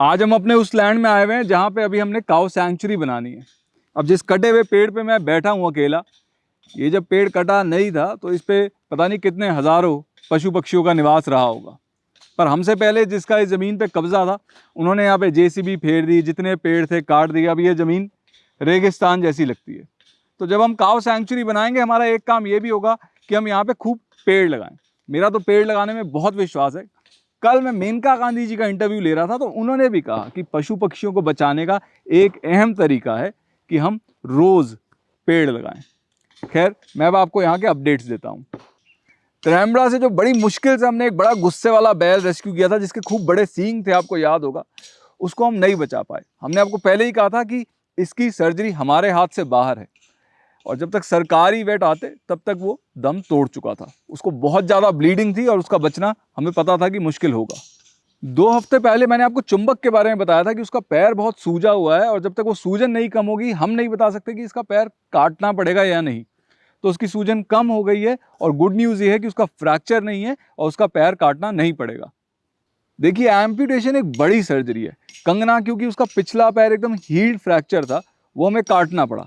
आज हम अपने उस लैंड में आए हुए हैं जहाँ पे अभी हमने काउ सेंचुरी बनानी है। अब जिस कटे हुए पेड़ पे मैं बैठा हूँ अकेला, ये जब पेड़ कटा नहीं था तो इस पर पता नहीं कितने हज़ारों पशु पक्षियों का निवास रहा होगा। पर हमसे पहले जिसका इस ज़मीन पे कब्ज़ा था, उन्होंने यहाँ पे जेसीबी फेर दी, जितने पेड़ थे काट दिए, अब ये ज़मीन रेगिस्तान जैसी लगती है। तो जब हम काव सेंचुरी बनाएँगे, हमारा एक काम ये भी होगा कि हम यहाँ पे खूब पेड़ लगाएँ। मेरा तो पेड़ लगाने में बहुत विश्वास है कल मैं मेनका गांधी जी का इंटरव्यू ले रहा था तो उन्होंने भी कहा कि पशु पक्षियों को बचाने का एक अहम तरीका है कि हम रोज़ पेड़ लगाएँ। खैर, मैं अब आपको यहाँ के अपडेट्स देता हूँ। त्रैम्बड़ा से जो बड़ी मुश्किल से हमने एक बड़ा गुस्से वाला बैल रेस्क्यू किया था, जिसके खूब बड़े सींग थे, आपको याद होगा, उसको हम नहीं बचा पाए। हमने आपको पहले ही कहा था कि इसकी सर्जरी हमारे हाथ से बाहर है। और जब तक सरकारी वेट आते, तब तक वो दम तोड़ चुका था। उसको बहुत ज़्यादा ब्लीडिंग थी और उसका बचना हमें पता था कि मुश्किल होगा। दो हफ़्ते पहले मैंने आपको चुंबक के बारे में बताया था कि उसका पैर बहुत सूजा हुआ है और जब तक वो सूजन नहीं कम होगी, हम नहीं बता सकते कि इसका पैर काटना पड़ेगा या नहीं। तो उसकी सूजन कम हो गई है और गुड न्यूज़ ये है कि उसका फ्रैक्चर नहीं है और उसका पैर काटना नहीं पड़ेगा। देखिए एम्प्यूटेशन एक बड़ी सर्जरी है। कंगना, क्योंकि उसका पिछला पैर एकदम हील्ड फ्रैक्चर था, वो हमें काटना पड़ा।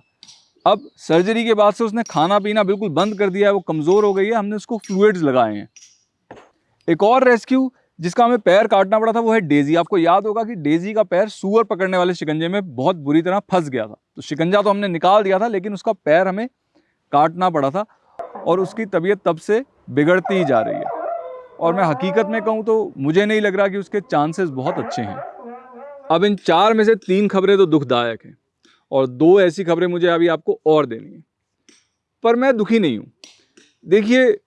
अब सर्जरी के बाद से उसने खाना पीना बिल्कुल बंद कर दिया है, वो कमज़ोर हो गई है, हमने उसको फ्लूड्स लगाए हैं। एक और रेस्क्यू जिसका हमें पैर काटना पड़ा था, वो है डेजी आपको याद होगा कि डेजी का पैर सुअर पकड़ने वाले शिकंजे में बहुत बुरी तरह फंस गया था। तो शिकंजा तो हमने निकाल दिया था, लेकिन उसका पैर हमें काटना पड़ा था और उसकी तबीयत तब से बिगड़ती ही जा रही है। और मैं हकीकत में कहूँ तो मुझे नहीं लग रहा कि उसके चांसेस बहुत अच्छे हैं। अब इन चार में से तीन खबरें तो दुखदायक हैं। और दो ऐसी खबरें मुझे अभी आपको और देनी है। पर मैं दुखी नहीं हूँ। देखिए,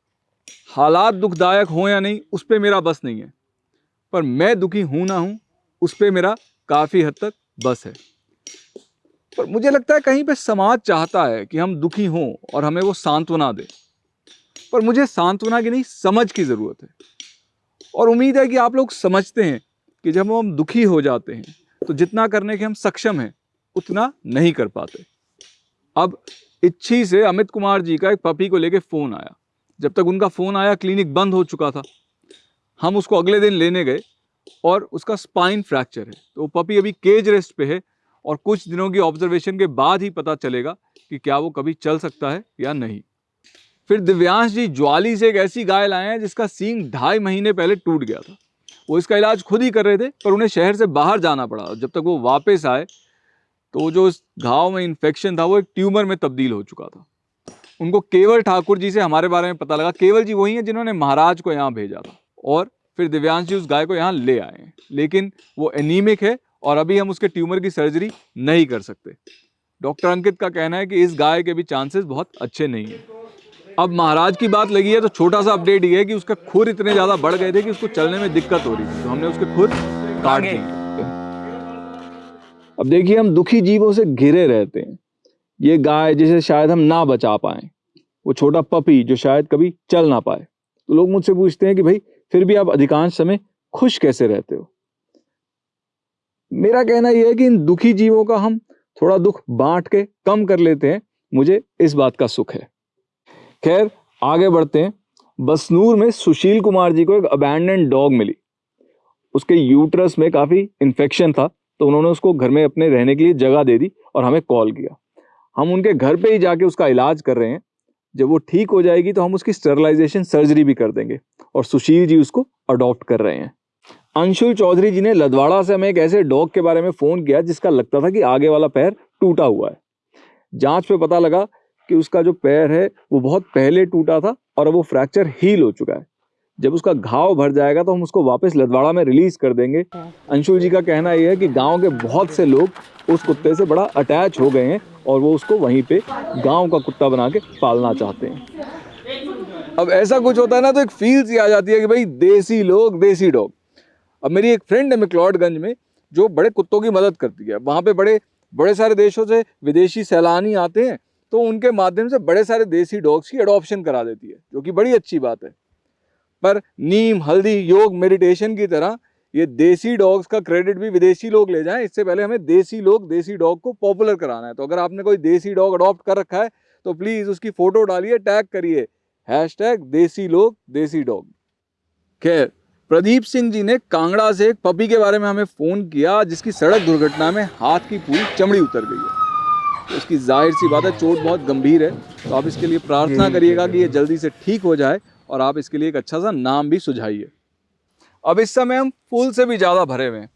हालात दुखदायक हों या नहीं, उस पर मेरा बस नहीं है। पर मैं दुखी हूँ ना हूँ, उस पर मेरा काफ़ी हद तक बस है। पर मुझे लगता है कहीं पे समाज चाहता है कि हम दुखी हों और हमें वो सांत्वना दे। पर मुझे सांत्वना की नहीं, समझ की ज़रूरत है। और उम्मीद है कि आप लोग समझते हैं कि जब हम दुखी हो जाते हैं तो जितना करने के हम सक्षम हैं उतना नहीं कर पाते। अब इच्छी से अमित कुमार जी का एक पपी को लेके फ़ोन आया। जब तक उनका फ़ोन आया, क्लिनिक बंद हो चुका था। हम उसको अगले दिन लेने गए और उसका स्पाइन फ्रैक्चर है। तो वो पपी अभी केज रेस्ट पे है और कुछ दिनों की ऑब्जर्वेशन के बाद ही पता चलेगा कि क्या वो कभी चल सकता है या नहीं। फिर दिव्यांश जी ज्वाली से एक ऐसी गाय लाए हैं जिसका सींग ढाई महीने पहले टूट गया था। वो इसका इलाज खुद ही कर रहे थे, पर उन्हें शहर से बाहर जाना पड़ा। जब तक वो वापस आए तो जो इस घाव में इन्फेक्शन था वो एक ट्यूमर में तब्दील हो चुका था। उनको केवल ठाकुर जी से हमारे बारे में पता लगा। केवल जी वही हैं जिन्होंने महाराज को यहाँ भेजा था। और फिर दिव्यांश जी उस गाय को यहाँ ले आए हैं। लेकिन वो एनीमिक है और अभी हम उसके ट्यूमर की सर्जरी नहीं कर सकते। डॉक्टर अंकित का कहना है कि इस गाय के भी चांसेस बहुत अच्छे नहीं हैं। अब महाराज की बात लगी है तो छोटा सा अपडेट ये है कि उसका खुर इतने ज़्यादा बढ़ गए थे कि उसको चलने में दिक्कत हो रही थी। तो हमने उसके खुर काट दिए अब देखिए, हम दुखी जीवों से घिरे रहते हैं। ये गाय जिसे शायद हम ना बचा पाए, वो छोटा पपी जो शायद कभी चल ना पाए। तो लोग मुझसे पूछते हैं कि भाई, फिर भी आप अधिकांश समय खुश कैसे रहते हो? मेरा कहना यह है कि इन दुखी जीवों का हम थोड़ा दुख बांट के कम कर लेते हैं। मुझे इस बात का सुख है। खैर, आगे बढ़ते हैं। बसनूर में सुशील कुमार जी को एक अबैंडन डॉग मिली। उसके यूट्रस में काफ़ी इन्फेक्शन था। तो उन्होंने उसको घर में अपने रहने के लिए जगह दे दी और हमें कॉल किया। हम उनके घर पे ही जाके उसका इलाज कर रहे हैं। जब वो ठीक हो जाएगी तो हम उसकी स्टरलाइजेशन सर्जरी भी कर देंगे और सुशील जी उसको अडॉप्ट कर रहे हैं। अंशुल चौधरी जी ने लदवाड़ा से हमें एक ऐसे डॉग के बारे में फ़ोन किया जिसका लगता था कि आगे वाला पैर टूटा हुआ है। जाँच पे पता लगा कि उसका जो पैर है वो बहुत पहले टूटा था और अब वो फ्रैक्चर हील हो चुका है। जब उसका घाव भर जाएगा तो हम उसको वापस लदवाड़ा में रिलीज़ कर देंगे। अंशुल जी का कहना यह है कि गाँव के बहुत से लोग उस कुत्ते से बड़ा अटैच हो गए हैं और वो उसको वहीं पे गाँव का कुत्ता बना के पालना चाहते हैं। अब ऐसा कुछ होता है ना तो एक फील सी आ जाती है कि भाई देसी लोग, देसी डॉग। अब मेरी एक फ्रेंड है मैक्लॉडगंज में, जो बड़े कुत्तों की मदद करती है। वहाँ पे बड़े बड़े सारे देशों से विदेशी सैलानी आते हैं तो उनके माध्यम से बड़े सारे देसी डॉग्स की अडॉप्शन करा देती है, जो कि बड़ी अच्छी बात है। पर नीम हल्दी योग मेडिटेशन की तरह ये देसी डॉग्स का क्रेडिट भी विदेशी लोग ले जाएँ। इससे पहले हमें देसी लोग देसी डॉग को पॉपुलर कराना है। तो अगर आपने कोई देसी डॉग अडॉप्ट कर रखा है तो प्लीज़ उसकी फ़ोटो डालिए टैग करिए। हैश टैग देसी लोग देसी डॉग खैर प्रदीप सिंह जी ने कांगड़ा से एक पपी के बारे में हमें फ़ोन किया जिसकी सड़क दुर्घटना में हाथ की पूरी चमड़ी उतर गई है। तो इसकी ज़ाहिर सी बात है चोट बहुत गंभीर है। तो आप इसके लिए प्रार्थना करिएगा कि ये जल्दी से ठीक हो जाए। और आप इसके लिए एक अच्छा सा नाम भी सुझाइए। अब इस समय हम फुल से भी ज़्यादा भरे हुए हैं।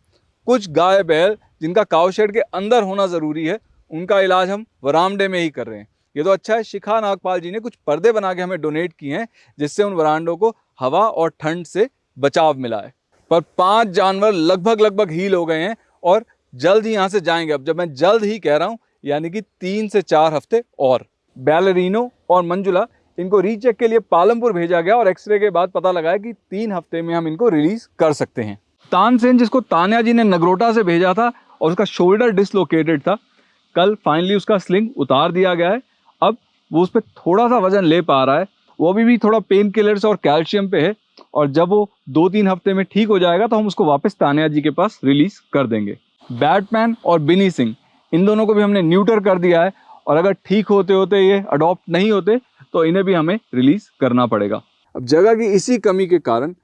कुछ गाय बैल जिनका काव शेड के अंदर होना ज़रूरी है, उनका इलाज हम वरामडे में ही कर रहे हैं। ये तो अच्छा है, शिखा नागपाल जी ने कुछ पर्दे बना के हमें डोनेट किए हैं, जिससे उन वरांडों को हवा और ठंड से बचाव मिला है। पर पाँच जानवर लगभग लगभग हील हो गए हैं और जल्द ही यहाँ से जाएँगे। अब जब मैं जल्द ही कह रहा हूँ, यानी कि तीन से चार हफ़्ते और। बैलरीनो और मंजुला इनको रीचेक के लिए पालमपुर भेजा गया और एक्सरे के बाद पता लगा कि तीन हफ़्ते में हम इनको रिलीज़ कर सकते हैं। तानसेन, जिसको तान्या जी ने नगरोटा से भेजा था और उसका शोल्डर डिसलोकेटेड था, कल फाइनली उसका स्लिंग उतार दिया गया है। अब वो उस पर थोड़ा सा वज़न ले पा रहा है। वो अभी भी थोड़ा पेन किलर्स और कैल्शियम पे है और जब वो दो तीन हफ़्ते में ठीक हो जाएगा तो हम उसको वापस तानिया जी के पास रिलीज़ कर देंगे। बैटमैन और बिनी सिंह इन दोनों को भी हमने न्यूटर कर दिया है और अगर ठीक होते होते ये अडॉप्ट नहीं होते तो इन्हें भी हमें रिलीज़ करना पड़ेगा। अब जगह की इसी कमी के कारण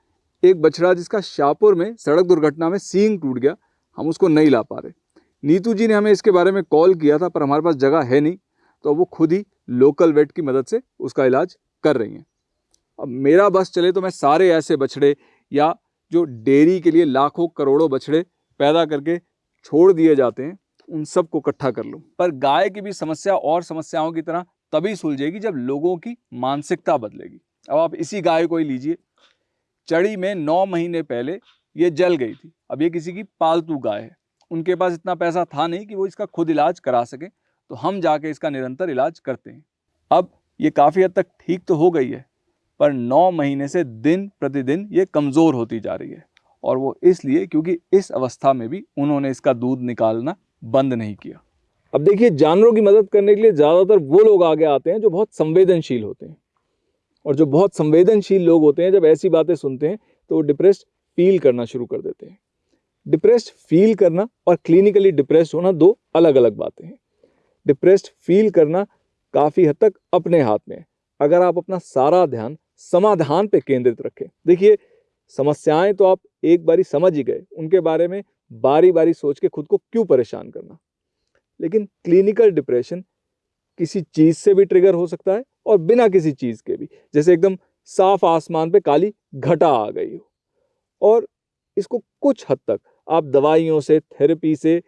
एक बछड़ा जिसका शाहपुर में सड़क दुर्घटना में सींग टूट गया, हम उसको नहीं ला पा रहे। नीतू जी ने हमें इसके बारे में कॉल किया था, पर हमारे पास जगह है नहीं तो वो खुद ही लोकल वेट की मदद से उसका इलाज कर रही हैं। अब मेरा बस चले तो मैं सारे ऐसे बछड़े या जो डेयरी के लिए लाखों करोड़ों बछड़े पैदा करके छोड़ दिए जाते हैं उन सबको इकट्ठा कर लूँ। पर गाय की भी समस्या और समस्याओं की तरह तभी सुलझेगी जब लोगों की मानसिकता बदलेगी। अब आप इसी गाय को ही लीजिए। चढ़ी में नौ महीने पहले ये जल गई थी। अब ये किसी की पालतू गाय है। उनके पास इतना पैसा था नहीं कि वो इसका खुद इलाज करा सके। तो हम जाके इसका निरंतर इलाज करते हैं। अब ये काफ़ी हद तक ठीक तो हो गई है, पर नौ महीने से दिन प्रतिदिन ये कमज़ोर होती जा रही है। और वो इसलिए क्योंकि इस अवस्था में भी उन्होंने इसका दूध निकालना बंद नहीं किया। अब देखिए, जानवरों की मदद करने के लिए ज़्यादातर वो लोग आगे आते हैं जो बहुत संवेदनशील होते हैं। और जो बहुत संवेदनशील लोग होते हैं, जब ऐसी बातें सुनते हैं तो वो डिप्रेस्ड फील करना शुरू कर देते हैं। डिप्रेस्ड फील करना और क्लिनिकली डिप्रेस्ड होना दो अलग अलग बातें हैं। डिप्रेस्ड फील करना काफ़ी हद तक अपने हाथ में है। अगर आप अपना सारा ध्यान समाधान पे केंद्रित रखें, देखिए, समस्याएँ तो आप एक बारी समझ ही गए। उनके बारे में बारी बारी सोच के खुद को क्यों परेशान करना? लेकिन क्लिनिकल डिप्रेशन किसी चीज़ से भी ट्रिगर हो सकता है और बिना किसी चीज़ के भी। जैसे एकदम साफ़ आसमान पे काली घटा आ गई हो। और इसको कुछ हद तक आप दवाइयों से थेरेपी से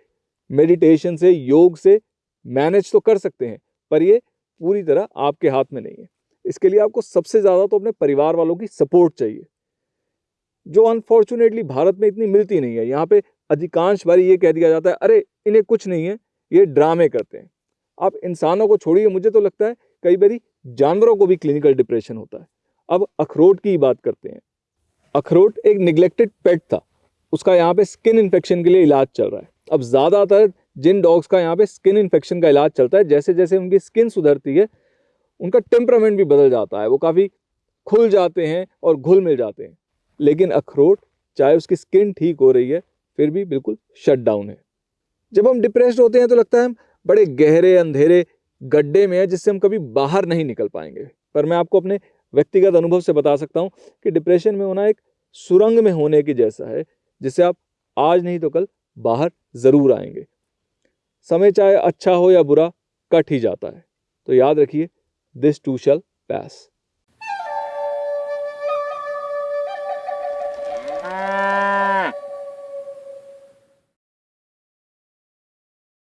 मेडिटेशन से, योग से मैनेज तो कर सकते हैं, पर ये पूरी तरह आपके हाथ में नहीं है। इसके लिए आपको सबसे ज़्यादा तो अपने परिवार वालों की सपोर्ट चाहिए। जो अनफॉर्चुनेटली भारत में इतनी मिलती नहीं है। यहाँ पे अधिकांश बारी ये कह दिया जाता है, अरे, इन्हें कुछ नहीं है, ये ड्रामे करते हैं। आप इंसानों को छोड़िए, मुझे तो लगता है कई बारी जानवरों को भी क्लिनिकल डिप्रेशन होता है। अब अखरोट की बात करते हैं। अखरोट एक निगलेक्टेड पेट था। उसका यहाँ पे स्किन इन्फेक्शन के लिए इलाज चल रहा है। अब ज़्यादातर जिन डॉग्स का यहाँ पे स्किन इन्फेक्शन का इलाज चलता है जैसे जैसे उनकी स्किन सुधरती है, उनका टेम्परामेंट भी बदल जाता है। वो काफ़ी खुल जाते हैं और घुल मिल जाते हैं। लेकिन अखरोट, चाहे उसकी स्किन ठीक हो रही है, फिर भी बिल्कुल शट डाउन है। जब हम डिप्रेस्ड होते हैं तो लगता है हम बड़े गहरे, अंधेरे, गड्ढे में है, जिससे हम कभी बाहर नहीं निकल पाएँगे। पर मैं आपको अपने व्यक्तिगत अनुभव से बता सकता हूँ कि डिप्रेशन में होना एक सुरंग में होने की जैसा है, जिससे आप आज नहीं तो कल बाहर ज़रूर आएँगे। समय चाहे अच्छा हो या बुरा, कट ही जाता है। तो याद रखिए दिस too shall pass.